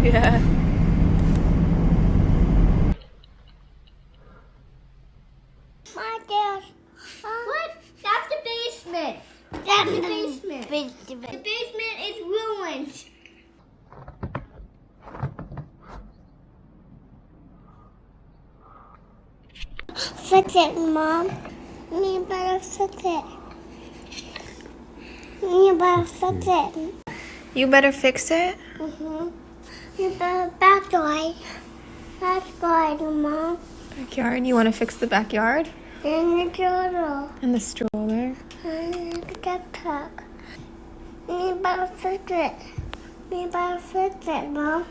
Yeah. What? That's the basement. That's the basement. basement. The basement is ruined. Fix it, Mom. You better fix it. You better fix it. You better fix it? Mm -hmm better backyard. Backyard, Mom. Backyard. You want to fix the backyard And the turtle. and the stroller. And the backpack. You better fix it. You better fix it, Mom.